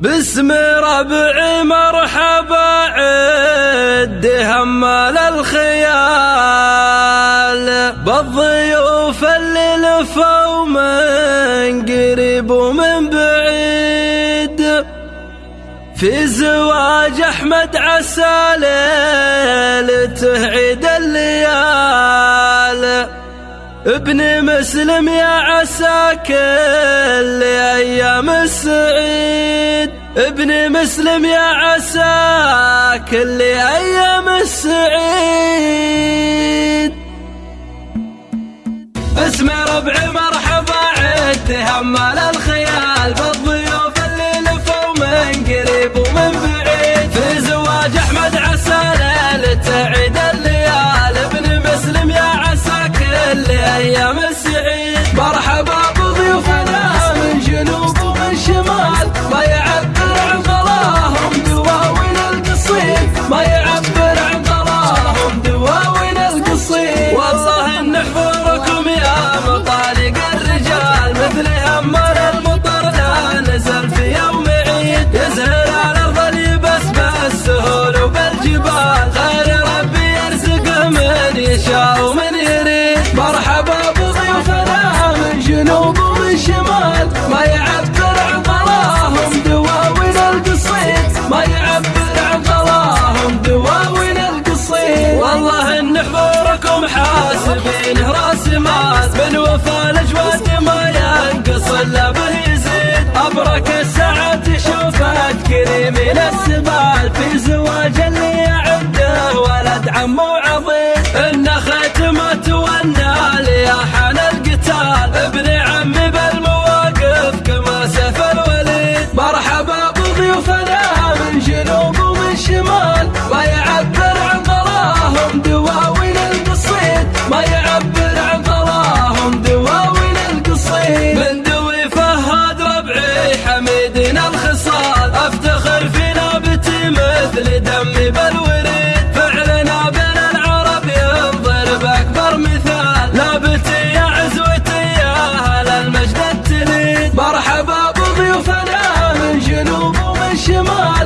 بسم ربع مرحبا عد همال الخيال بالضيوف اللي لفوا من قريب ومن بعيد. في زواج أحمد عسى ليلته عيد الليال. ابن مسلم يا عسى كل أيام السعيد. ابن مسلم يا عسى كل أيام السعيد. اسمي ربعي مرحبا عدت تهمل الخير. ምን ያስባል acıma